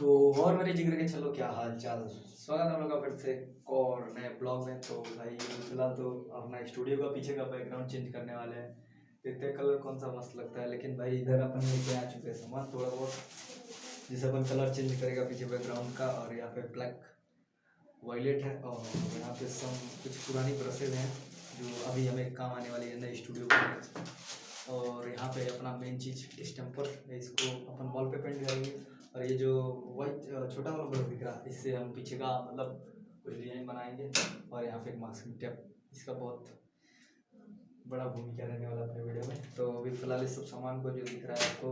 तो और मेरे ज़िक्र के चलो क्या हाल चाल? स्वागत हम लोग का फिर से और नए ब्लॉग में। तो भाई, फ़िलहाल तो अपना स्टूडियो का पीछे का बैकग्राउंड चेंज करने वाले हैं। देखते हैं कलर कौन सा मस्त लगता है। लेकिन भाई, इधर अपन लेके आ चुके हैं सामान थोड़ा बहुत जिसे अपन कलर चेंज करेगा पीछे बैकग्राउंड का और यहाँ पे ब्लैक वायलेट है और यहाँ पे सम कुछ पुरानी ब्रशेज हैं जो अभी हमें काम आने वाली है नए स्टूडियो में और यहाँ पे अपना मेन चीज़ डिस्टेम्पर इसको अपन वॉल पे पेंट करेंगे और ये जो वाइट छोटा वाला ब्रश दिख रहा है, इससे हम पीछे का मतलब कुछ डिज़ाइन बनाएँगे और यहाँ पे एक मास्किंग टेप इसका बहुत बड़ा भूमिका रहने वाला अपने वीडियो में। तो अभी फ़िलहाल इस सब सामान को जो दिख रहा है आपको,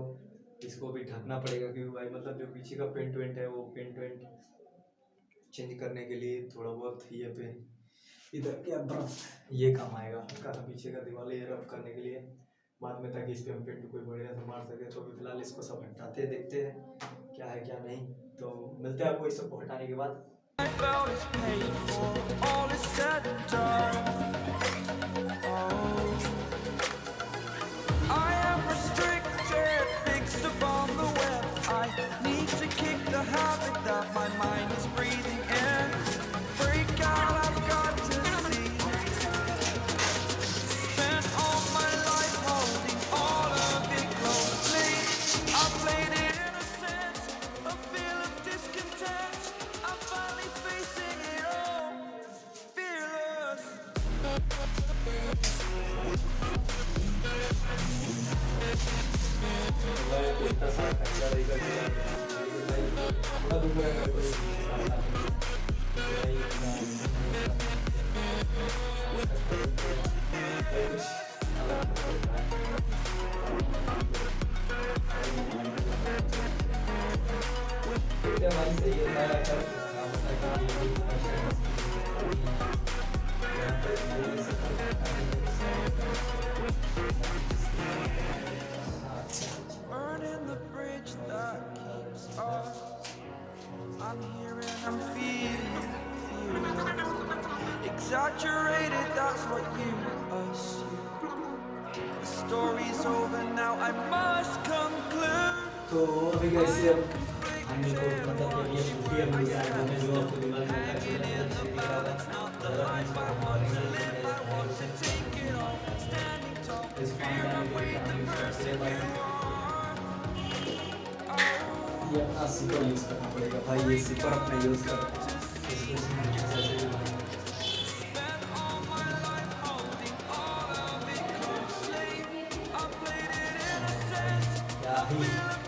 इसको भी ढकना पड़ेगा क्योंकि भाई मतलब जो पीछे का पेंट वेंट है, वो पेंट वेंट चेंज करने के लिए थोड़ा बहुत ये पे इधर क्या ब्रश ये काम आएगा सा पीछे का दीवार ये रफ करने के लिए। बाद में ताकि इस पर हम पेंट कोई बढ़िया से मार सके तो अभी फ़िलहाल इसको सब हटाते देखते हैं। क्या है क्या नहीं? तो मिलते हैं आपको इस सबको हटाने के बाद। do feeling. Exaggerated, that's what you assume. The story's over now, I must conclude. तो अभी कैसे अब हमने को मतलब ये ये मूवी अब मुझे आया हमने जो आपको दिमाग में आता है दिख रहा था इस ये अपना सिपर यूज़ करना पड़ेगा भाई ये सिपर अपना यूज़ कर क्या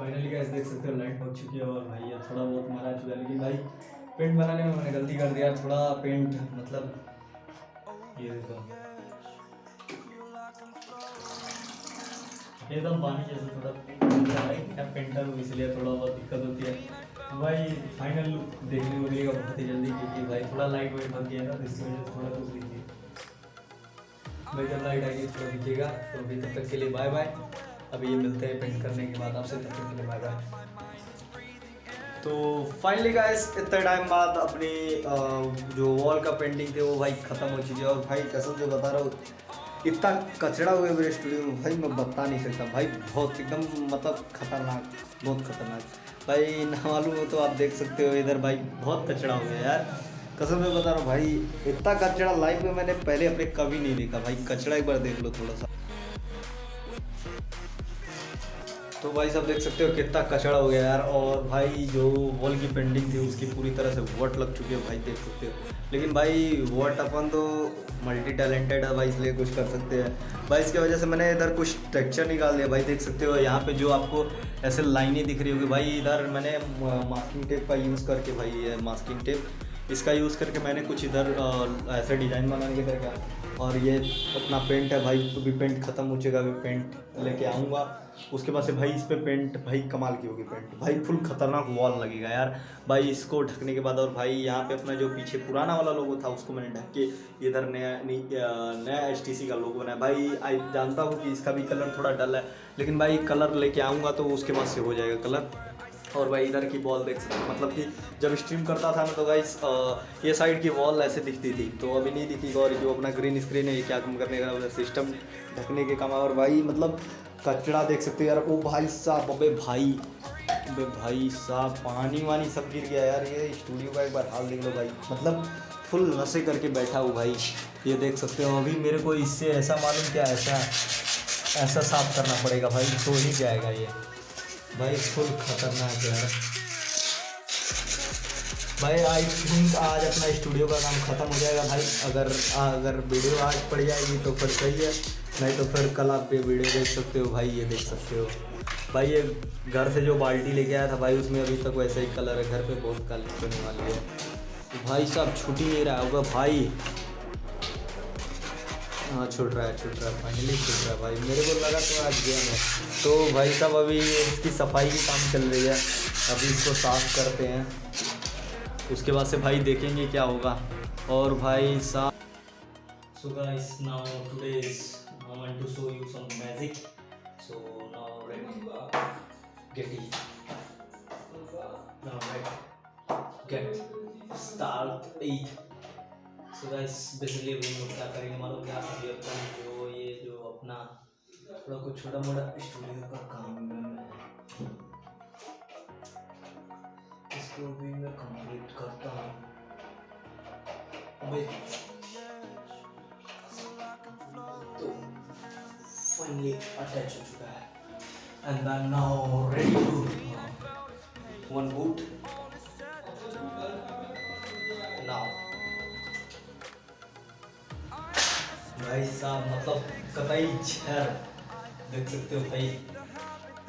फाइनली गाइस देख सकते हो लाइट हो चुकी है और भाई ये थोड़ा बहुत मरा चुका है, लेकिन भाई पेंट बनाने में मैंने गलती कर दिया, थोड़ा पेंट मतलब ये देखो। एकदम पानी जैसे थोड़ा पेंट पेंटर हूँ, इसलिए थोड़ा बहुत दिक्कत होती है। भाई फाइनल लुक देखने को मिलेगा बहुत ही जल्दी, क्योंकि भाई थोड़ा लाइट वाइट बन गया ना तो इसकी वजह से थोड़ा कुछ दिखिए भाई जब लाइट आएगी, थोड़ा दिखेगा तो अभी तब तक के लिए बाय बाय अभी ये मिलते हैं पेंट करने के बाद, आपसे तब तक के लिए बाय बाय तो फाइनली गाइस इतने टाइम बाद अपनी जो वॉल का पेंटिंग थे, वो भाई ख़त्म हो चुकी है। और भाई, कसम से बता रहा हूँ, इतना कचरा हुआ है मेरे स्टूडियो में, भाई मैं बता नहीं सकता। भाई, बहुत एकदम मतलब खतरनाक, बहुत खतरनाक। भाई, ना मालूम हो तो आप देख सकते हो इधर, भाई, बहुत कचरा हो गया यार। कसम से बता रहा हूँ, भाई, इतना कचड़ा लाइफ में मैंने पहले अपने कभी नहीं देखा। भाई, कचरा एक बार देख लो थोड़ा सा। तो भाई सब देख सकते हो कितना कचड़ा हो गया यार। और भाई जो वॉल की पेंटिंग थी, उसकी पूरी तरह से वोट लग चुकी है भाई, देख सकते हो। लेकिन भाई वोट अपन तो मल्टी टैलेंटेड है भाई, इसलिए कुछ कर सकते हैं। भाई, इसकी वजह से मैंने इधर कुछ टेक्चर निकाल दिया। भाई, देख सकते हो, यहाँ पे जो आपको ऐसे लाइनें दिख रही होगी, भाई, इधर मैंने मास्किंग टेप का यूज़ करके भाई, ये मास्किंग टेप इसका यूज़ करके मैंने कुछ इधर ऐसे डिज़ाइन बना के करके और ये अपना पेंट है भाई अभी पेंट ख़त्म हो चुका अभी पेंट लेके आऊँगा। उसके बाद से भाई इस पे पेंट भाई कमाल की होगी पेंट भाई फुल खतरनाक वॉल लगेगा यार। भाई इसको ढकने के बाद और भाई यहाँ पे अपना जो पीछे पुराना वाला लोगो था, उसको मैंने ढक के इधर नया नया एचटीसी का लोगो बनाया। भाई, आई जानता हूँ कि इसका भी कलर थोड़ा डल है, लेकिन भाई कलर लेके आऊँगा तो उसके बाद से हो जाएगा कलर और भाई इधर की वॉल देख सकते मतलब कि जब स्ट्रीम करता था ना तो गाइस ये साइड की वॉल ऐसे दिखती थी। तो अभी नहीं दिखी और जो अपना ग्रीन स्क्रीन है, ये क्या कम करने का सिस्टम ढकने के काम और भाई मतलब कचरा देख सकते हो यार, ओ भाई साहब, अबे भाई अबे भाई साहब, पानी वानी सब गिर गया यार, ये स्टूडियो का एक बार हाल देख लो भाई। मतलब फुल नशे करके बैठा हूँ भाई। ये देख सकते हो, अभी मेरे को इससे ऐसा मालूम क्या ऐसा ऐसा साफ़ करना पड़ेगा भाई तो ही जाएगा ये। भाई फुल खतरनाक यार। भाई आई थिंक आज अपना स्टूडियो का काम खत्म हो जाएगा भाई। अगर अगर वीडियो आज पड़ जाएगी तो फिर सही है। नहीं तो फिर कल आप ये वीडियो देख सकते हो, भाई, ये देख सकते हो। भाई, ये घर से जो बाल्टी लेके आया था भाई, उसमें अभी तक वैसा ही कलर है। घर पे बहुत काली होने वाली है। भाई साहब, छुट्टी नहीं रहा होगा, भाई। हाँ छूट रहा है छूट रहा है फाइनली छूट रहा है भाई। मेरे को लगा तो आज गया मैं। तो भाई साहब अभी इसकी सफ़ाई की काम चल रही है। अभी इसको साफ़ करते हैं। उसके बाद से भाई देखेंगे क्या होगा। और भाई साहब So guys, now today is I want to show you some magic. So now ready, get it. Now ready, get. Start eight. So guys basically अभी हम लोग क्या करेंगे? मालूम क्या अभी अपन जो ये जो अपना थोड़ा कुछ छोटा मोटा स्टूडियो का काम है इसको भी मैं कंप्लीट करता हूँ। तो फाइनली अटैच हो चुका है। And then now ready to one boot भाई साहब मतलब कतई छर देख सकते हो भाई।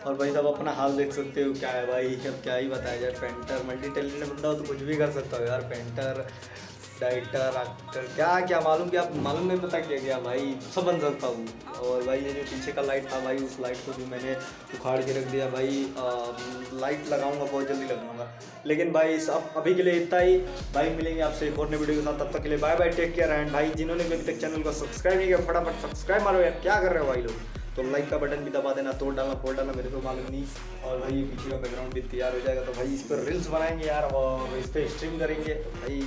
और भाई साहब, अपना हाल देख सकते हो, क्या है भाई अब क्या ही बताया जाए, पेंटर मल्टी टैलेंटेड बंदा हो तो कुछ भी कर सकता हो यार, पेंटर डाइटर एक्टर क्या क्या मालूम क्या मालूम नहीं पता क्या क्या भाई सब बन सकता हूँ और भाई ये जो पीछे का लाइट था भाई उस लाइट को भी मैंने उखाड़ के रख दिया भाई। आ, लाइट लगाऊँगा बहुत जल्दी लगाऊँगा। लेकिन भाई सब अभी के लिए इतना ही। भाई मिलेंगे आपसे एक और नई वीडियो के साथ। तब तक के लिए bye bye take care and भाई जिन्होंने भी अभी तक चैनल को सब्सक्राइब नहीं किया फटाफट सब्सक्राइब मारो यार। क्या कर रहे हो भाई लोग? तो लाइक का बटन भी दबा देना तोड़ डालना फोड़ डालना मेरे को मालूम नहीं। और भाई पीछे का बैकग्राउंड भी तैयार हो जाएगा तो भाई इस पर रील्स बनाएँगे यार। और इस पर स्ट्रीम करेंगे तो भाई